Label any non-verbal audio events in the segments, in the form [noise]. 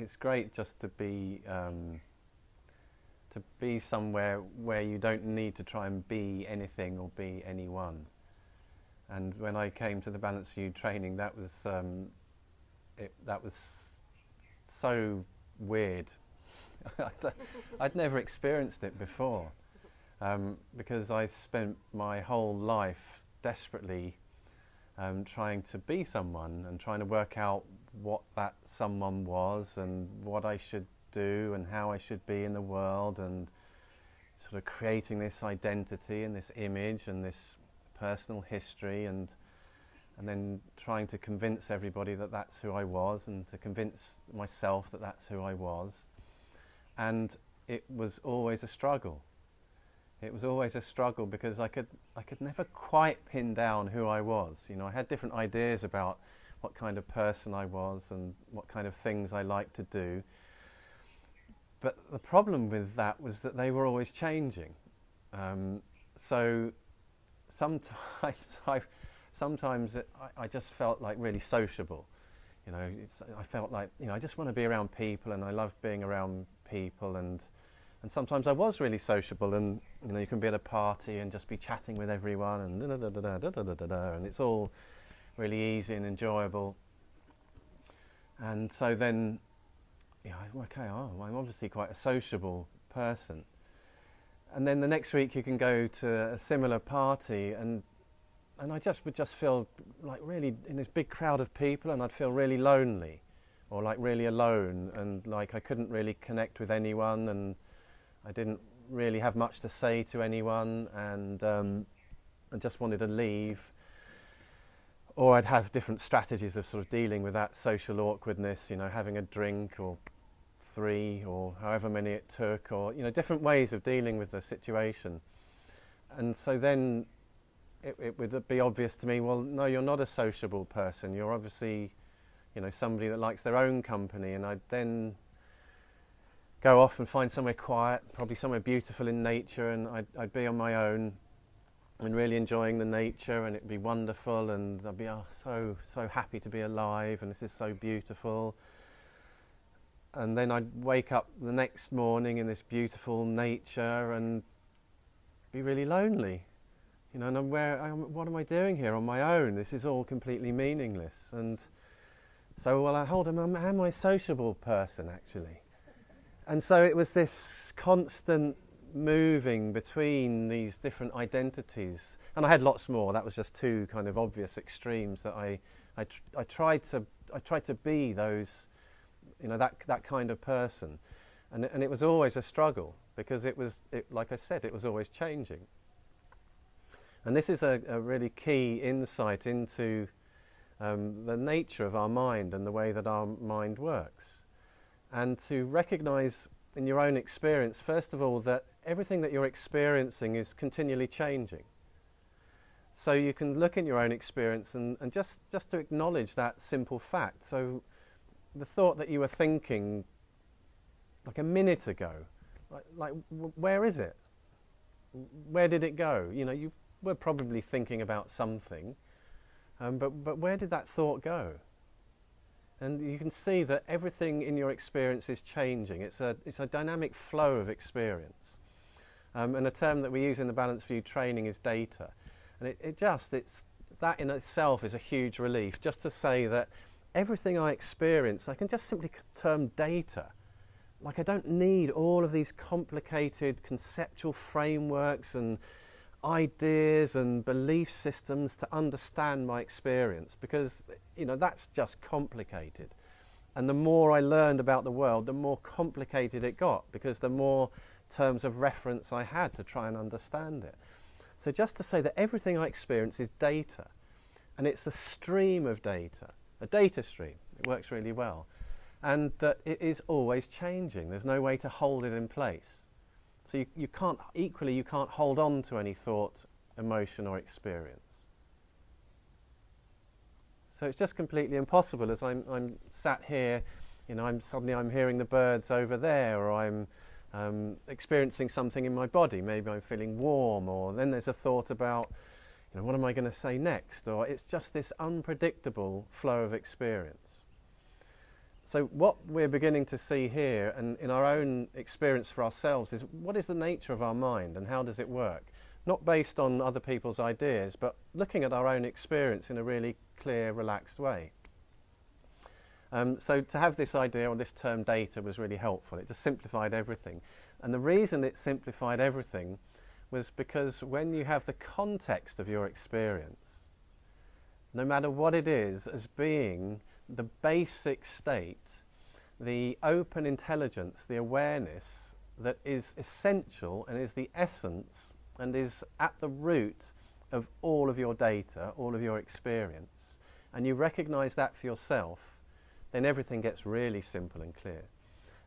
it's great just to be um, to be somewhere where you don't need to try and be anything or be anyone. And when I came to the Balanced View training, that was um, it, that was so weird. [laughs] I'd never experienced it before um, because I spent my whole life desperately um, trying to be someone and trying to work out what that someone was and what I should do and how I should be in the world and sort of creating this identity and this image and this personal history and and then trying to convince everybody that that's who I was and to convince myself that that's who I was. And it was always a struggle. It was always a struggle because I could I could never quite pin down who I was. You know I had different ideas about what kind of person I was and what kind of things I liked to do. But the problem with that was that they were always changing. Um, so sometimes I, sometimes it, I, I, just felt like really sociable. You know, I felt like you know I just want to be around people, and I love being around people, and and sometimes I was really sociable, and you know you can be at a party and just be chatting with everyone, and da da da da da da da, da and it's all really easy and enjoyable. And so then yeah, okay, oh, I'm obviously quite a sociable person. And then the next week you can go to a similar party and and I just would just feel like really in this big crowd of people and I'd feel really lonely or like really alone and like I couldn't really connect with anyone and I didn't really have much to say to anyone and um, I just wanted to leave or I'd have different strategies of sort of dealing with that social awkwardness, you know, having a drink or three or however many it took, or you know, different ways of dealing with the situation. And so then it, it would be obvious to me, well, no, you're not a sociable person. You're obviously, you know, somebody that likes their own company. And I'd then go off and find somewhere quiet, probably somewhere beautiful in nature, and I'd, I'd be on my own and really enjoying the nature and it'd be wonderful and I'd be oh, so so happy to be alive and this is so beautiful. And then I'd wake up the next morning in this beautiful nature and be really lonely. You know and I'm where I'm, what am I doing here on my own? This is all completely meaningless. And so well I hold on am, I a sociable person actually? And so it was this constant moving between these different identities. And I had lots more. That was just two kind of obvious extremes that I, I, tr- I tried to I tried to be those, you know, that that kind of person, and and it was always a struggle because it was it, like I said, it was always changing. And this is a, a really key insight into um, the nature of our mind and the way that our mind works, and to recognise in your own experience, first of all, that everything that you're experiencing is continually changing. So you can look in your own experience and, and just, just to acknowledge that simple fact. So the thought that you were thinking like a minute ago, like, like where is it? Where did it go? You know, you were probably thinking about something, um, but, but where did that thought go? And you can see that everything in your experience is changing. It's a, it's a dynamic flow of experience. Um, and a term that we use in the Balanced View training is data. And it, it just, it's, that in itself is a huge relief, just to say that everything I experience, I can just simply term data. Like I don't need all of these complicated conceptual frameworks and ideas and belief systems to understand my experience because you know that's just complicated and the more i learned about the world the more complicated it got because the more terms of reference I had to try and understand it. So just to say that everything I experience is data, and it's a stream of data, a data stream. It works really well. And that it is always changing. There's no way to hold it in place. So you, you can't, equally, you can't hold on to any thought, emotion, or experience. So it's just completely impossible as I'm, I'm sat here, you know, I'm suddenly I'm hearing the birds over there, or I'm um, experiencing something in my body. Maybe I'm feeling warm, or then there's a thought about, you know, what am I going to say next? Or it's just this unpredictable flow of experience. So, what we're beginning to see here and in our own experience for ourselves is what is the nature of our mind and how does it work? Not based on other people's ideas, but looking at our own experience in a really clear, relaxed way. Um, so, to have this idea or this term data was really helpful. It just simplified everything. And the reason it simplified everything was because when you have the context of your experience, no matter what it is, as being the basic state, the open intelligence, the awareness that is essential and is the essence and is at the root of all of your data, all of your experience, and you recognize that for yourself, then everything gets really simple and clear.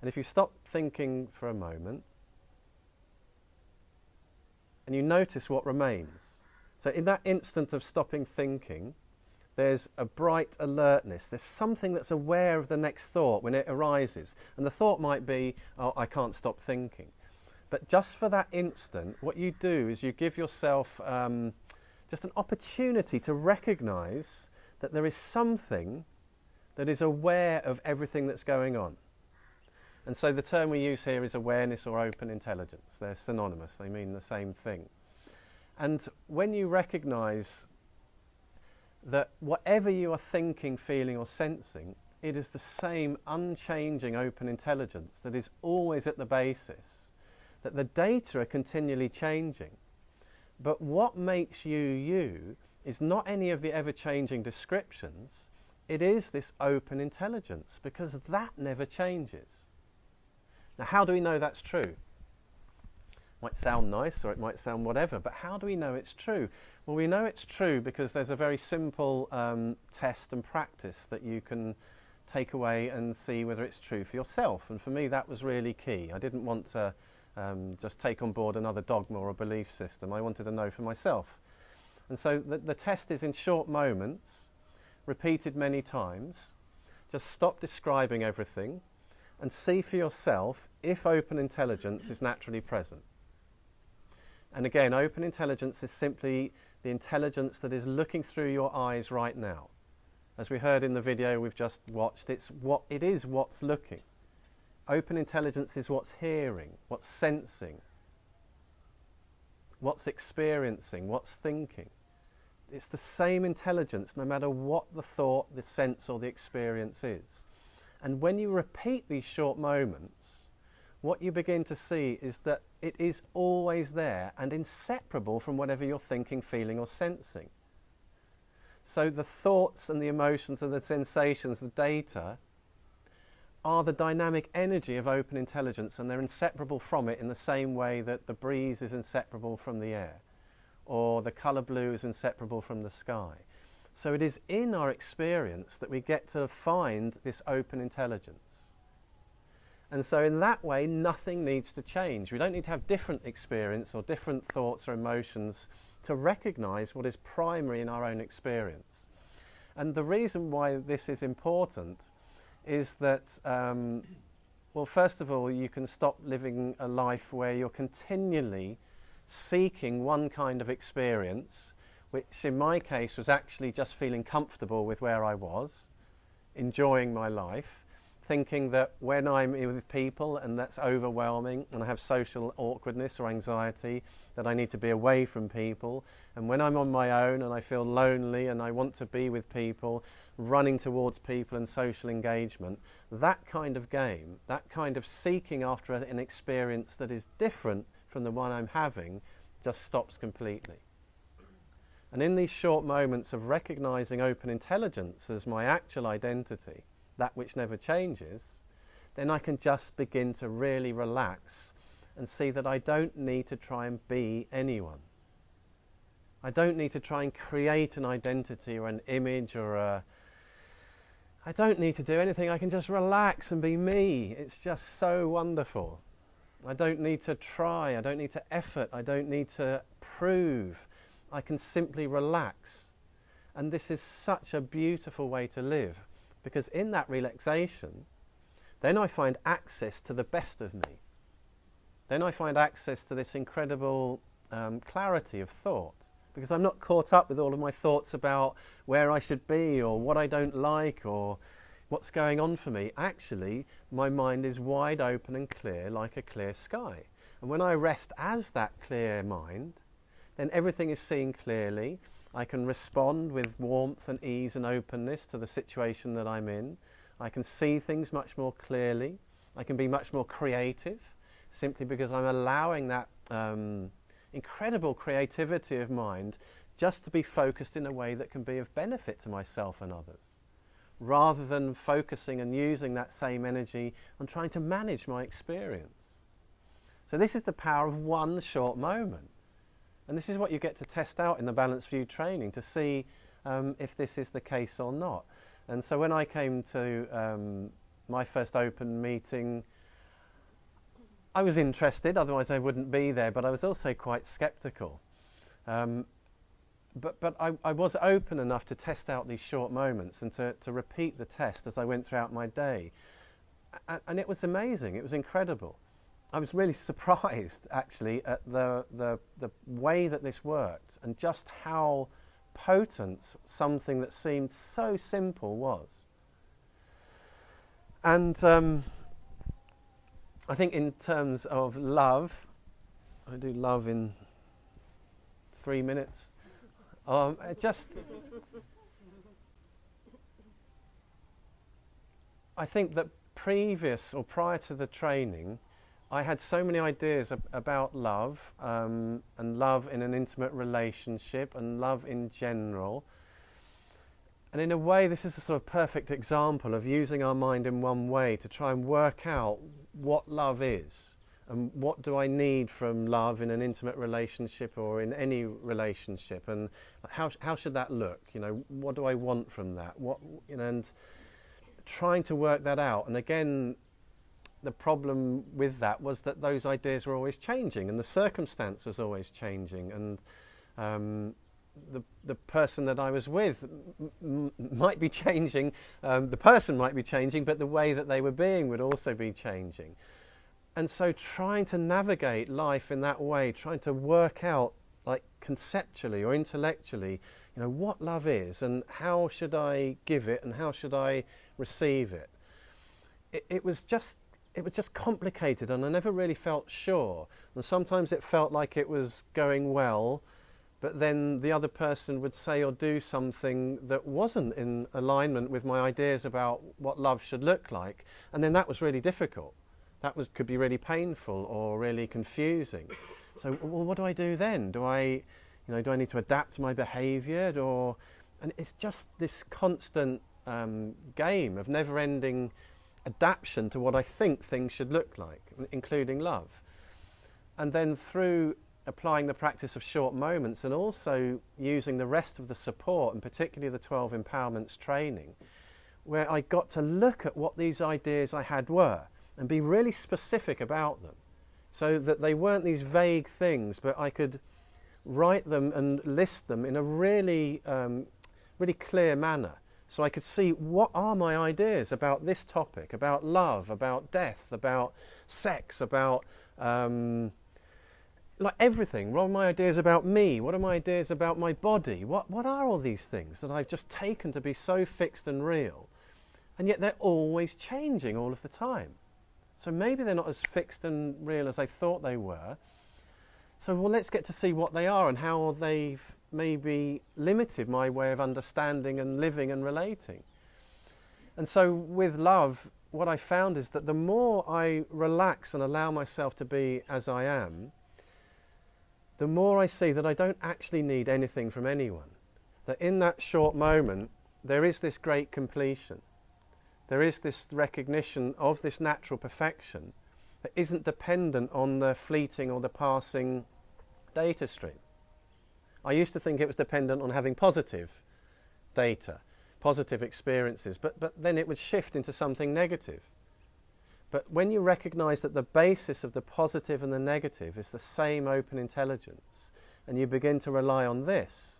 And if you stop thinking for a moment and you notice what remains, so in that instant of stopping thinking, there's a bright alertness. There's something that's aware of the next thought when it arises. And the thought might be, oh, I can't stop thinking. But just for that instant, what you do is you give yourself um, just an opportunity to recognize that there is something that is aware of everything that's going on. And so the term we use here is awareness or open intelligence. They're synonymous, they mean the same thing. And when you recognize that whatever you are thinking, feeling, or sensing, it is the same unchanging open intelligence that is always at the basis, that the data are continually changing. But what makes you you is not any of the ever changing descriptions, it is this open intelligence because that never changes. Now, how do we know that's true? It might sound nice or it might sound whatever, but how do we know it's true? Well, we know it's true because there's a very simple um, test and practice that you can take away and see whether it's true for yourself. And for me, that was really key. I didn't want to um, just take on board another dogma or a belief system. I wanted to know for myself. And so the, the test is in short moments, repeated many times. Just stop describing everything and see for yourself if open intelligence is naturally present. And again, open intelligence is simply the intelligence that is looking through your eyes right now. As we heard in the video we've just watched, it's what it is what's looking. Open intelligence is what's hearing, what's sensing, what's experiencing, what's thinking. It's the same intelligence no matter what the thought, the sense, or the experience is. And when you repeat these short moments, what you begin to see is that it is always there and inseparable from whatever you're thinking, feeling, or sensing. So the thoughts and the emotions and the sensations, the data, are the dynamic energy of open intelligence and they're inseparable from it in the same way that the breeze is inseparable from the air or the colour blue is inseparable from the sky. So it is in our experience that we get to find this open intelligence. And so, in that way, nothing needs to change. We don't need to have different experience or different thoughts or emotions to recognize what is primary in our own experience. And the reason why this is important is that, um, well, first of all, you can stop living a life where you're continually seeking one kind of experience, which in my case was actually just feeling comfortable with where I was, enjoying my life thinking that when I'm with people and that's overwhelming and I have social awkwardness or anxiety, that I need to be away from people. And when I'm on my own and I feel lonely and I want to be with people, running towards people and social engagement, that kind of game, that kind of seeking after an experience that is different from the one I'm having, just stops completely. And in these short moments of recognizing open intelligence as my actual identity, that which never changes, then I can just begin to really relax and see that I don't need to try and be anyone. I don't need to try and create an identity or an image or a. I don't need to do anything. I can just relax and be me. It's just so wonderful. I don't need to try. I don't need to effort. I don't need to prove. I can simply relax. And this is such a beautiful way to live. Because in that relaxation, then I find access to the best of me. Then I find access to this incredible um, clarity of thought. Because I'm not caught up with all of my thoughts about where I should be or what I don't like or what's going on for me, actually, my mind is wide open and clear like a clear sky. And when I rest as that clear mind, then everything is seen clearly. I can respond with warmth and ease and openness to the situation that I'm in. I can see things much more clearly. I can be much more creative simply because I'm allowing that um, incredible creativity of mind just to be focused in a way that can be of benefit to myself and others, rather than focusing and using that same energy on trying to manage my experience. So, this is the power of one short moment. And this is what you get to test out in the Balanced View training to see um, if this is the case or not. And so, when I came to um, my first open meeting, I was interested, otherwise, I wouldn't be there, but I was also quite skeptical. Um, but but I, I, was open enough to test out these short moments and to, to repeat the test as I went throughout my day. And, and it was amazing, it was incredible. I was really [laughs] surprised actually at the, the, the way that this worked and just how potent something that seemed so simple was. And um, I think, in terms of love, I do love in three minutes. Um, just, I think that previous or prior to the training, I had so many ideas ab- about love um, and love in an intimate relationship and love in general. And in a way, this is a sort of perfect example of using our mind in one way to try and work out what love is and what do I need from love in an intimate relationship or in any relationship and how, how should that look? You know, what do I want from that? What, you know, and trying to work that out. And again, the problem with that was that those ideas were always changing and the circumstance was always changing and um, the, the person that I was with might be [laughs] changing, um, the person might be changing, but the way that they were being would also be changing. And so trying to navigate life in that way, trying to work out like conceptually or intellectually, you know, what love is and how should I give it and how should I receive it. It, it was just it was just complicated and I never really felt sure. And sometimes it felt like it was going well, but then the other person would say or do something that wasn't in alignment with my ideas about what love should look like. And then that was really difficult. That was, could be really painful or really confusing. So, well, what do I do then? Do I, you know, do I need to adapt my behaviour? Or, and it's just this constant um, game of never-ending adaptation to what I think things should look like, including love. And then through applying the practice of short moments and also using the rest of the support, and particularly the 12 empowerments training, where I got to look at what these ideas I had were and be really specific about them so that they weren't these vague things, but I could write them and list them in a really, um, really clear manner so I could see what are my ideas about this topic, about love, about death, about sex, about um, like everything. What are my ideas about me? What are my ideas about my body? What, what are all these things that I've just taken to be so fixed and real? And yet they're always changing all of the time. So maybe they're not as fixed and real as I thought they were. So, well, let's get to see what they are and how they've maybe limited my way of understanding and living and relating. And so, with love, what I found is that the more I relax and allow myself to be as I am, the more I see that I don't actually need anything from anyone. That in that short moment, there is this great completion. There is this recognition of this natural perfection that isn't dependent on the fleeting or the passing data stream. I used to think it was dependent on having positive data, positive experiences, but, but then it would shift into something negative. But when you recognize that the basis of the positive and the negative is the same open intelligence, and you begin to rely on this,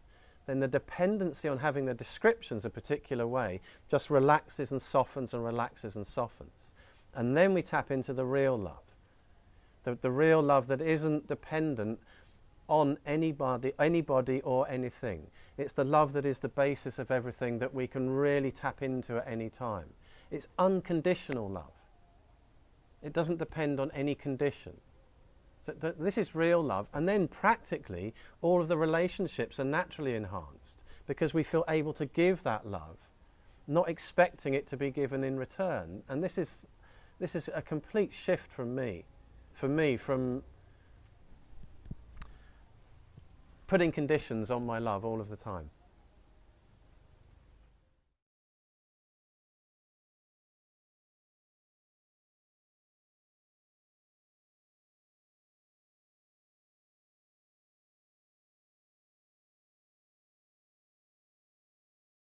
then the dependency on having the descriptions a particular way just relaxes and softens and relaxes and softens. And then we tap into the real love. The, the real love that isn't dependent on anybody, anybody or anything. It's the love that is the basis of everything that we can really tap into at any time. It's unconditional love. It doesn't depend on any condition. So th- this is real love. And then practically, all of the relationships are naturally enhanced because we feel able to give that love, not expecting it to be given in return. And this is, this is a complete shift from me, for me, from putting conditions on my love all of the time.